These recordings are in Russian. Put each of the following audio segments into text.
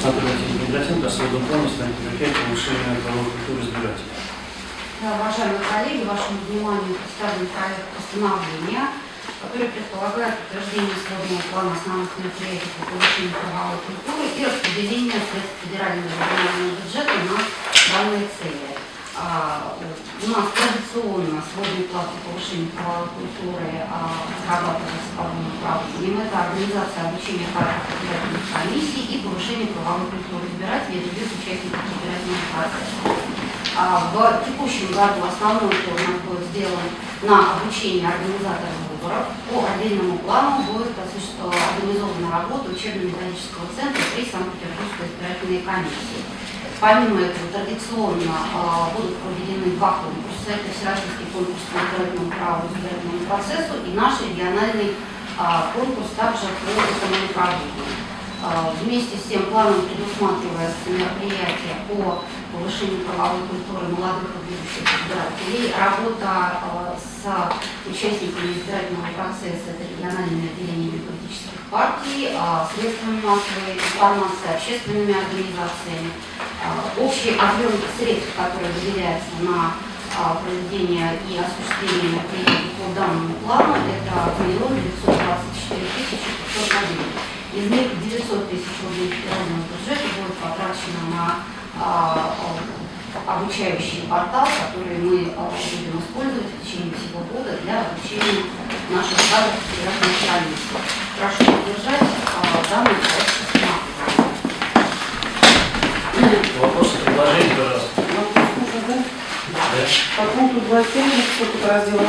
Анатолий Гидросенко о своем плане станет мероприятие повышения правовой культуры избирателей. Да, Уважаемые коллеги, вашему вниманию представлен проект постановления, который предполагает утверждение свободного плана основных мероприятий по повышению правовой культуры и распределение средств федерального регионального бюджета на данные цели. У нас традиционно сводный план по повышению правовой культуры а, разрабатывается по двум направлениям. Это организация обучения избирательных комиссий и повышение правовой культуры избирателей и других участников избирательного процесса. В текущем году основной упор у нас будет сделан на обучение организаторов выборов. По отдельному плану будет организована работа учебно-методического центра при Санкт-Петербургской избирательной комиссии. Помимо этого, традиционно а, будут два конкурса. Это Всероссийский конкурс по избирательному праву избирательному процессу и наш региональный а, конкурс также по этому направлению. А, Вместе с тем планом предусматривается мероприятие по повышению правовой культуры молодых и будущих избирателей, работа а, с участниками избирательного процесса, это региональными отделениями политических партий, а, средствами массовой информации, общественными организациями. А, Общий объем средств, который выделяется на а, проведение и осуществление мероприятий по данному плану, это 1 924 тысячи 500 рублей. Из них 900 тысяч рублей федерального бюджета будет потрачено на а, а, обучающий портал, который мы будем использовать в течение всего года для обучения наших кадров федеральной комиссии. Прошу поддержать данный проект предложения, пожалуйста. Да. По пункту 27 сколько раздела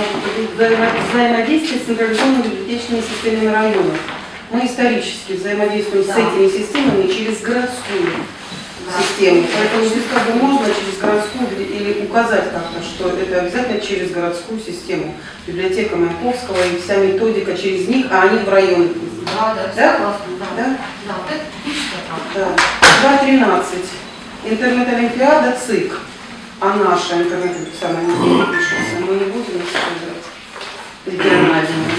взаимо- взаимодействие с централизованными библиотечными системами районов. Мы исторически взаимодействуем Да. с этими системами через городскую систему. Поэтому здесь как бы можно через городскую или- указать как-то, что это обязательно через городскую систему. Библиотека Маяковского и вся методика через них, а они в районе. Да, да, Да? согласна, да. Да? Да, вот это правда. Да. 2.13. Интернет-олимпиада ЦИК. А наша интернет-олимпиада не пишется. Мы не будем использовать региональную.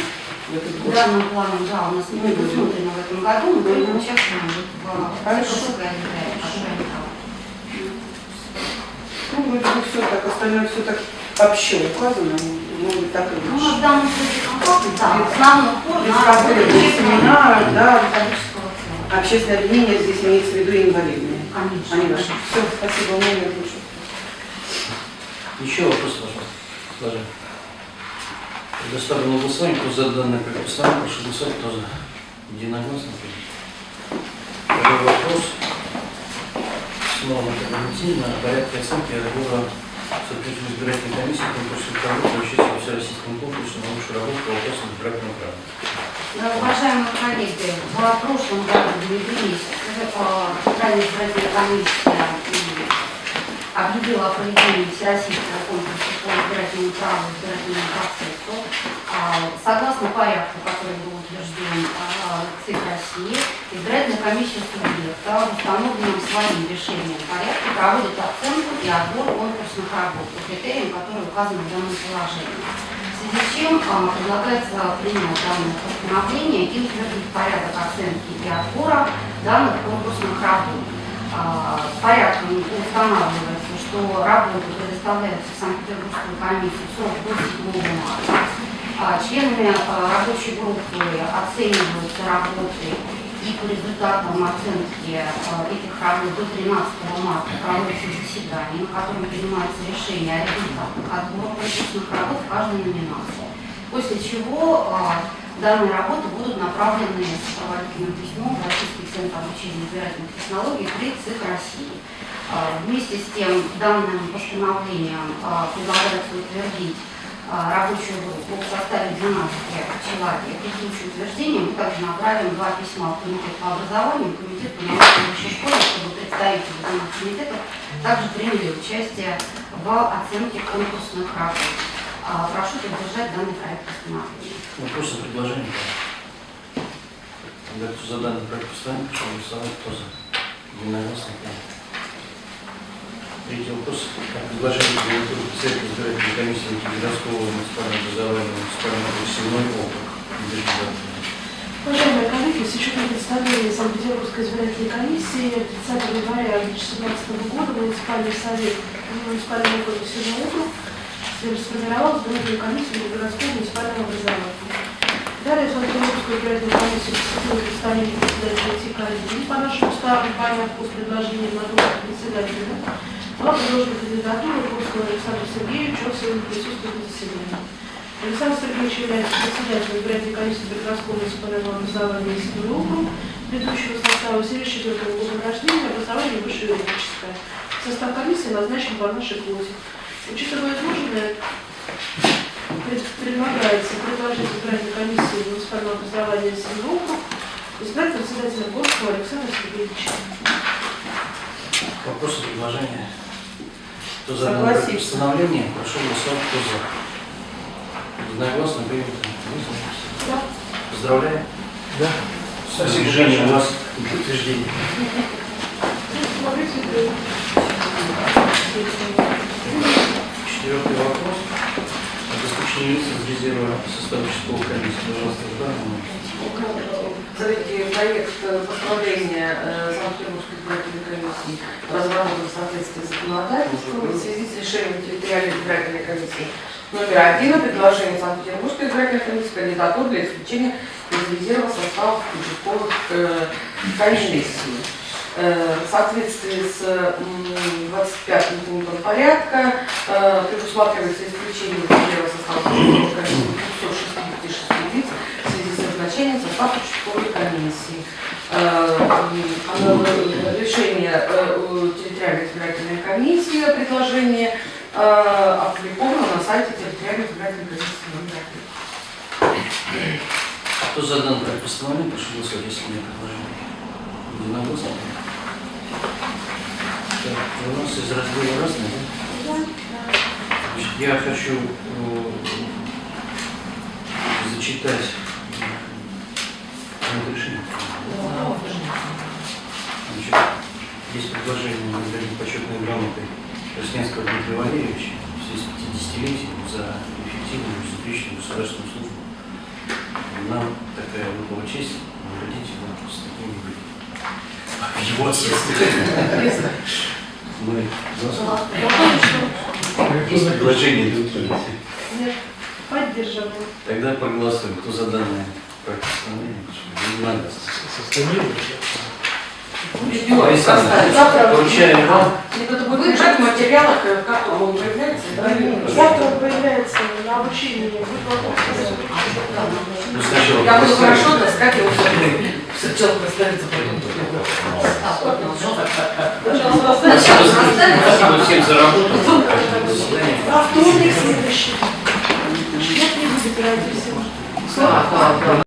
Данным планом, да, у нас не предусмотрено в этом году, мы участвуем вот в Хорошо. Ну, вроде бы все так, остальное все так общо указано, может быть, так и Ну, лучше. в данном случае компактно, да, основной упор Без на проблем, без да. Общественное объединение здесь имеется в виду инвалидные. Конечно. Они наши. Все, спасибо, у меня нет больше. Еще вопрос, пожалуйста. Предоставлено голосование, кто за данное постановления, прошу голосовать, кто за. Единогласно. Второй вопрос. Снова о порядке оценки отбора соответственно избирательной комиссии конкурсных работ для участия всероссийском конкурсе на лучшую работу по вопросам избирательного права. Уважаемые коллеги, в прошлом году в июле месяце м, объявила о проведении всероссийского конкурса по избирательному праву избирательному процессу. А, Согласно порядку, который был утвержден а, ЦИК России, избирательная комиссия субъекта в установленном своим решением порядке проводит оценку и отбор конкурсных работ по критериям, которые указаны в данном положении. В связи с чем а, предлагается принять данное постановление и утвердить порядок оценки и отбора данных конкурсных работ. Порядком устанавливается, что работы предоставляются в Санкт-Петербургскую комиссию в срок до 7 марта. А, Членами рабочей группы оцениваются работы и по результатам оценки а, этих работ до 13 марта проводится заседание, на котором принимается решение о результатах отбора конкурсных работ в каждой номинации. После чего а, данные работы будут направлены с сопроводительным письмом в Российский центр обучения избирательных технологий при ЦИК России. А, Вместе с тем данным постановлением а, предлагается утвердить а, рабочую группу в составе 12 человек. И в случае утверждения мы также направим два письма в комитет по образованию и комитет по высшей школе, чтобы представители данных комитетов также приняли участие в оценке конкурсных работ. А, Прошу поддержать данный проект постановления. Вопросы, предложения? Тогда кто за данный проект постановления, прошу голосовать, кто за. Единогласно. Третий вопрос. Предложение кандидатуры председателя избирательной комиссии городского муниципального образования муниципального округа Северной округ. Уважаемые коллеги, с учетом Постановление Санкт-Петербургской избирательной комиссии 30 января 2017 года муниципальный совет муниципального округа Северный округ сформировал избирательную комиссию по городскому муниципальному образованию. Далее Санкт-Петербургскую избирательную комиссию посетила представитель председателя ТИК «Один». По нашему уставу, понятно, по предложению на должность председателя, была предложена кандидатура Курского Александра Сергеевича, он сегодня присутствует на заседании. Александр Сергеевич является председателем избирательной комиссии Прекрасного муниципального образования Северный округ предыдущего состава 74 года рождения, образование высшее юридическое. Состав комиссии назначен по нашей квоте. Учитывая изложенное, пред- предлагается предложить избирательной комиссии муниципального образования округ избрать председателя Горского Александра Сергеевича. Вопросы, предложения? Кто за Согласиться. постановление, прошу голосовать, кто за. Единогласно принято. Да. Поздравляю. Да. Спасибо, Женя, у вас утверждение. Смотрите, Четвертый вопрос. Обеспечение лиц из резерва состава участковой комиссии. Пожалуйста, Жданова. Третий проект постановления э, Санкт-Петербургской избирательной комиссии разработан в соответствии с законодательством в связи с решением территориальной избирательной комиссии номер один о предложении Санкт-Петербургской избирательной комиссии кандидатур для исключения из резерва составов участковых э, комиссий. Э, В соответствии с м, 25 пунктом порядка э, предусматривается исключение резерва состава участковых комиссий 266 лиц в связи с назначением состава участковой комиссии. Э, Решение территориальной избирательной комиссии э, опубликовано на сайте территориальной избирательной комиссии. Кто за данное проект постановления, прошу голосовать, если предложений. Единогласно. Так, у нас из раздела разные, да? Значит, я хочу э, зачитать проект решения. Значит, есть предложение наградить почетной грамотой Красненского Дмитрия Валерьевича в связи с 50-летием за эффективную безупречную государственную службу. Нам такая выпала честь наградить его с таким в его отсутствие. Мы есть предложение утверждения. Нет, поддерживаем. Тогда проголосуем. Кто за данное проект постановления? Единогласно. Видео Александр, составить. Завтра поручаю вам. Это будет лежать в материалах, как он появляется. да? Завтра он появляется на обучении. Ну, сначала Я буду хорошо таскать его сначала поставится потом. Спасибо, всем за работу. А вторник следующий. Нет, не. Слава Богу.